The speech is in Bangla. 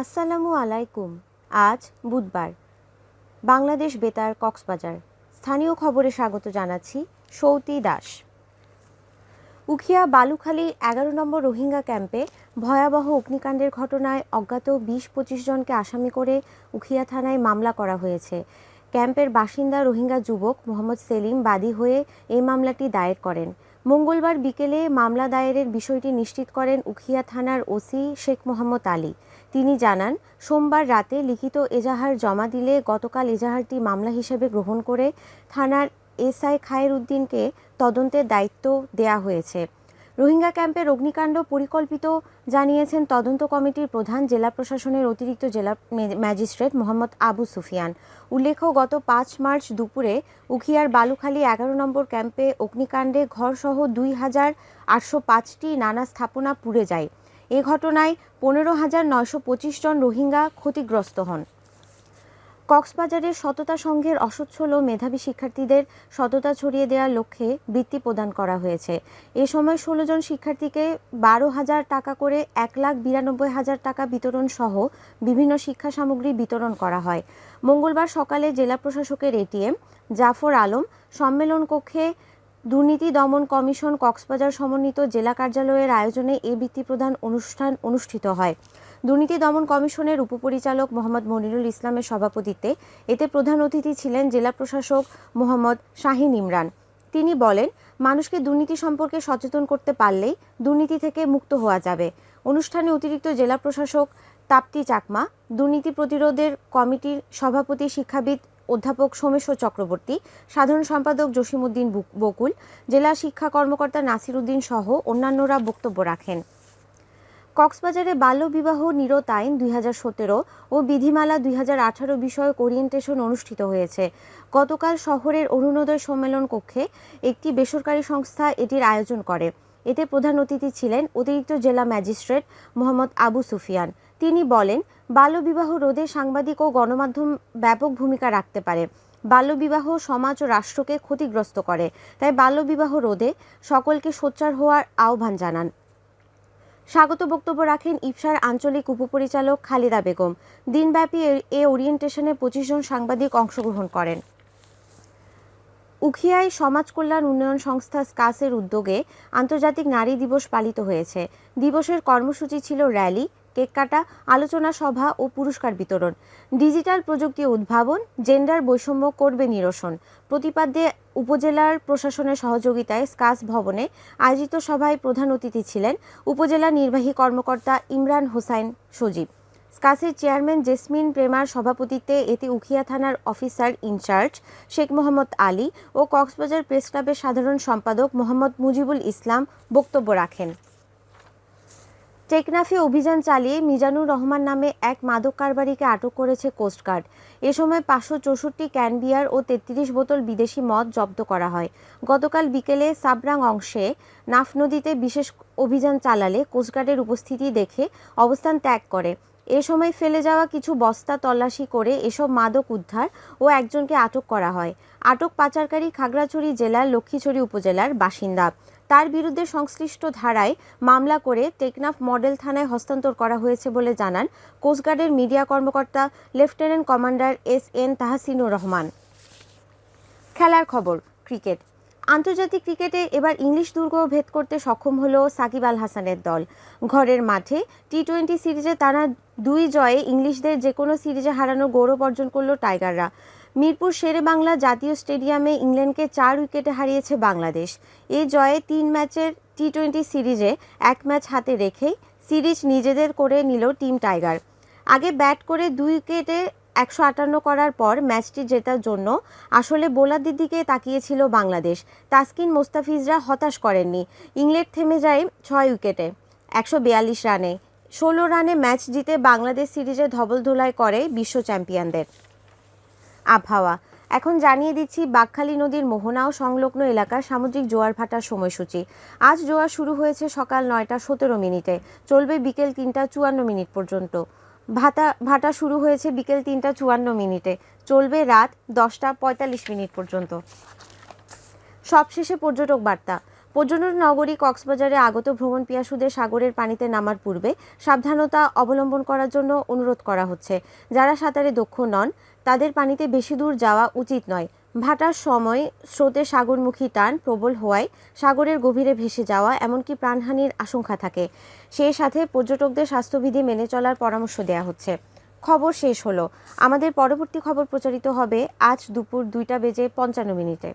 আসসালামু আলাইকুম। আজ বুধবার। বাংলাদেশ বেতার কক্সবাজার। স্থানীয় খবরে স্বাগত জানাচ্ছি সৌতি দাস। উখিয়া বালুখালী এগারো নম্বর রোহিঙ্গা ক্যাম্পে ভয়াবহ অগ্নিকাণ্ডের ঘটনায় অজ্ঞাত বিশ পঁচিশ জনকে আসামি করে উখিয়া থানায় মামলা করা হয়েছে। ক্যাম্পের বাসিন্দা রোহিঙ্গা যুবক মোহাম্মদ সেলিম বাদী হয়ে এই মামলাটি দায়ের করেন। মঙ্গলবার বিকেলে মামলা দায়েরের বিষয়টি নিশ্চিত করেন উখিয়া থানার ওসি শেখ মোহাম্মদ আলী। তিনি জানান, সোমবার রাতে লিখিত এজাহার জমা দিলে গতকাল এজাহারটি মামলা হিসেবে গ্রহণ করে থানার এসআই খায়ের উদ্দিনকে তদন্তের দায়িত্ব দেয়া হয়েছে। রোহিঙ্গা ক্যাম্পের অগ্নিকাণ্ড পরিকল্পিত জানিয়েছেন তদন্ত কমিটির প্রধান জেলা প্রশাসনের অতিরিক্ত জেলা ম্যাজিস্ট্রেট মোহাম্মদ আবু সুফিয়ান। উল্লেখ্য, গত পাঁচ মার্চ দুপুরে উখিয়ার বালুখালী এগারো নম্বর ক্যাম্পে অগ্নিকাণ্ডে ঘরসহ দুই হাজার আটশো পাঁচটি নানা স্থাপনা পুড়ে যায়। এ ঘটনায় পনেরো হাজার নয়শো পঁচিশ জন রোহিঙ্গা ক্ষতিগ্রস্ত হন। কক্সবাজারের সততা সংঘের অসচ্ছল ও মেধাবী শিক্ষার্থীদের সততা ছড়িয়ে দেওয়ার লক্ষ্যে বৃত্তি প্রদান করা হয়েছে। এ সময় ষোলো জন শিক্ষার্থীকে বারো হাজার টাকা করে এক লাখ বিরানব্বই হাজার টাকা বিতরণ সহ বিভিন্ন শিক্ষা সামগ্রী বিতরণ করা হয়। মঙ্গলবার সকালে জেলা প্রশাসকের এটিএম জাফর আলম, সম্মেলন কক্ষে দুর্নীতি দমন কমিশন কক্সবাজার সমন্বিত জেলা কার্যালয়ের আয়োজনে এ বৃত্তি প্রদান অনুষ্ঠান অনুষ্ঠিত হয়। দুর্নীতি দমন কমিশনের উপপরিচালক মোহাম্মদ মনিরুল ইসলামের সভাপতিত্বে এতে প্রধান অতিথি ছিলেন জেলা প্রশাসক মোহাম্মদ শাহিন ইমরান। তিনি বলেন, মানুষকে দুর্নীতি সম্পর্কে সচেতন করতে পারলেই দুর্নীতি থেকে মুক্ত হওয়া যাবে। অনুষ্ঠানে অতিরিক্ত জেলা প্রশাসক তাপ্তি চাকমা, দুর্নীতি প্রতিরোধের কমিটির সভাপতি শিক্ষাবিদ অধ্যাপক সোমেশ্বর চক্রবর্তী, সাধারণ সম্পাদক জসিমউদ্দিন বুক- বকুল, জেলা শিক্ষা কর্মকর্তা নাসির উদ্দিন সহ অন্যান্যরা বক্তব্য রাখেন। কক্সবাজারে বাল্যবিবাহ নিরত আইন দুই হাজার সতেরো ও বিধিমালা দুই হাজার বিষয়ক ওরিয়েন্টেশন অনুষ্ঠিত হয়েছে। গতকাল শহরের অরুণোদয় সম্মেলন কক্ষে একটি বেসরকারি সংস্থা এটির আয়োজন করে। এতে প্রধান অতিথি ছিলেন অতিরিক্ত জেলা ম্যাজিস্ট্রেট মোহাম্মদ আবু সুফিয়ান। তিনি বলেন বাল্যবিবাহ রোধে সাংবাদিক ও গণমাধ্যম ব্যাপক ভূমিকা রাখতে পারে। বাল্যবিবাহ সমাজ ও রাষ্ট্রকে ক্ষতিগ্রস্ত করে। তাই বাল্যবিবাহ রোধে সকলকে সোচ্চার হওয়ার আহ্বান জানান। স্বাগত বক্তব্য রাখেন ইপসার আঞ্চলিক উপপরিচালক খালিদা বেগম। দিনব্যাপী এ ওরিয়েন্টেশনে পঁচিশ জন সাংবাদিক অংশগ্রহণ করেন। উখিয়ায় সমাজ কল্যাণ উন্নয়ন সংস্থা স্কাসের উদ্যোগে আন্তর্জাতিক নারী দিবস পালিত হয়েছে। দিবসের কর্মসূচি ছিল র্যালি কেক কাটা, আলোচনা সভা ও পুরস্কার বিতরণ। ডিজিটাল প্রযুক্তি উদ্ভাবন, জেন্ডার বৈষম্য করবে নিরসন। প্রতিপাদ্যে উপজেলার প্রশাসনের সহযোগিতায় স্কাস ভবনে আয়োজিত সভায় প্রধান অতিথি ছিলেন উপজেলা নির্বাহী কর্মকর্তা ইমরান হোসাইন সজীব। স্কাসের চেয়ারম্যান জেসমিন প্রেমার সভাপতিত্বে এতে উখিয়া থানার officer in charge Sheikh Mohammad Ali O Cox's Bazar press ক্লাবের সাধারণ সম্পাদক মোহাম্মদ মুজিবুল ইসলাম বক্তব্য রাখেন। টেকনাফে অভিযান চালিয়ে মিজানুর রহমান নামে এক মাদক কারবারিকে আটক করেছে কোস্টগার্ড এ সময় পাঁচশো চৌষট্টি ক্যান বিয়ার ও তেত্রিশ বোতল বিদেশি মদ জব্দ করা হয়। গতকাল বিকেলে সাবরাং অংশে নাফ নদীতে বিশেষ অভিযান চালালে কোস্টগার্ডের উপস্থিতি দেখে অবস্থান ত্যাগ করে। এ সময় ফেলে যাওয়া কিছু বস্তা তল্লাশি করে এসব মাদক উদ্ধার ও একজনকে আটক করা হয়। আটক পাচারকারী খাগড়াছড়ি জেলার লক্ষ্মীছড়ি উপজেলার বাসিন্দা। তার বিরুদ্ধে সংশ্লিষ্ট ধারায় মামলা করে টেকনাফ মডেল থানায় হস্তান্তর করা হয়েছে বলে জানান কোস্টগার্ডের মিডিয়া কর্মকর্তা lieutenant commander S N Tahsinur Rahman. খেলার খবর, ক্রিকেট। আন্তর্জাতিক ক্রিকেটে এবার ইংলিশ দুর্গ ভেদ করতে সক্ষম হল সাকিব আল হাসানের দল। ঘরের মাঠে টি টোয়েন্টি সিরিজে তারা দুই জয়ে ইংলিশদের যে কোনো সিরিজে হারানো গৌরব অর্জন করল টাইগাররা। মিরপুর শেরে বাংলা জাতীয় স্টেডিয়ামে ইংল্যান্ডকে চার উইকেটে হারিয়েছে বাংলাদেশ। এই জয়ে তিন ম্যাচের টি টোয়েন্টি সিরিজে এক ম্যাচ হাতে রেখেই সিরিজ নিজেদের করে নিল টিম টাইগার। আগে ব্যাট করে দুই উইকেটে একশো আটান্ন করার পর ম্যাচটি জেতার জন্য আসলে বোলারদের দিকে তাকিয়েছিল বাংলাদেশ। তাসকিন মোস্তাফিজরা হতাশ করেননি। ইংল্যান্ড থেমে যায় ছয় উইকেটে। একশো বিয়াল্লিশ রানে। ষোলো রানে ম্যাচ জিতে বাংলাদেশ সিরিজে ধবলধোলাই করে বিশ্ব চ্যাম্পিয়নদের। আবহাওয়া। এখন জানিয়ে দিচ্ছি বাকখালী নদীর মোহনা ও সংলগ্ন এলাকার সামুদ্রিক জোয়ার ভাটার সময়সূচি। আজ জোয়ার শুরু হয়েছে সকাল নয়টা সতেরো মিনিটে। চলবে বিকেল তিনটা চুয়ান্ন মিনিট পর্যন্ত। ভাটা ভাটা শুরু হয়েছে বিকেল তিনটা চুয়ান্ন মিনিটে। চলবে রাত দশটা পঁয়তাল্লিশ মিনিট পর্যন্ত। সবশেষে পর্যটক বার্তা। পর্যটন নগরী কক্সবাজারে আগত ভ্রমণ পিয়াসুদের সাগরের পানিতে নামার পূর্বে সাবধানতা অবলম্বন করার জন্য অনুরোধ করা হচ্ছে। যারা সাঁতারে দক্ষ নন, তাদের পানিতে বেশি দূর যাওয়া উচিত নয়। ভাটার সময় স্রোতে সাগরমুখী টান প্রবল হওয়ায় সাগরের গভীরে ভেসে যাওয়া এমনকি প্রাণহানির আশঙ্কা থাকে। সেই সাথে পর্যটকদের স্বাস্থ্যবিধি মেনে চলার পরামর্শ দেওয়া হচ্ছে। খবর শেষ হলো। আমাদের পরবর্তী খবর প্রচারিত হবে আজ দুপুর দুইটা বেজে পঞ্চান্ন মিনিটে।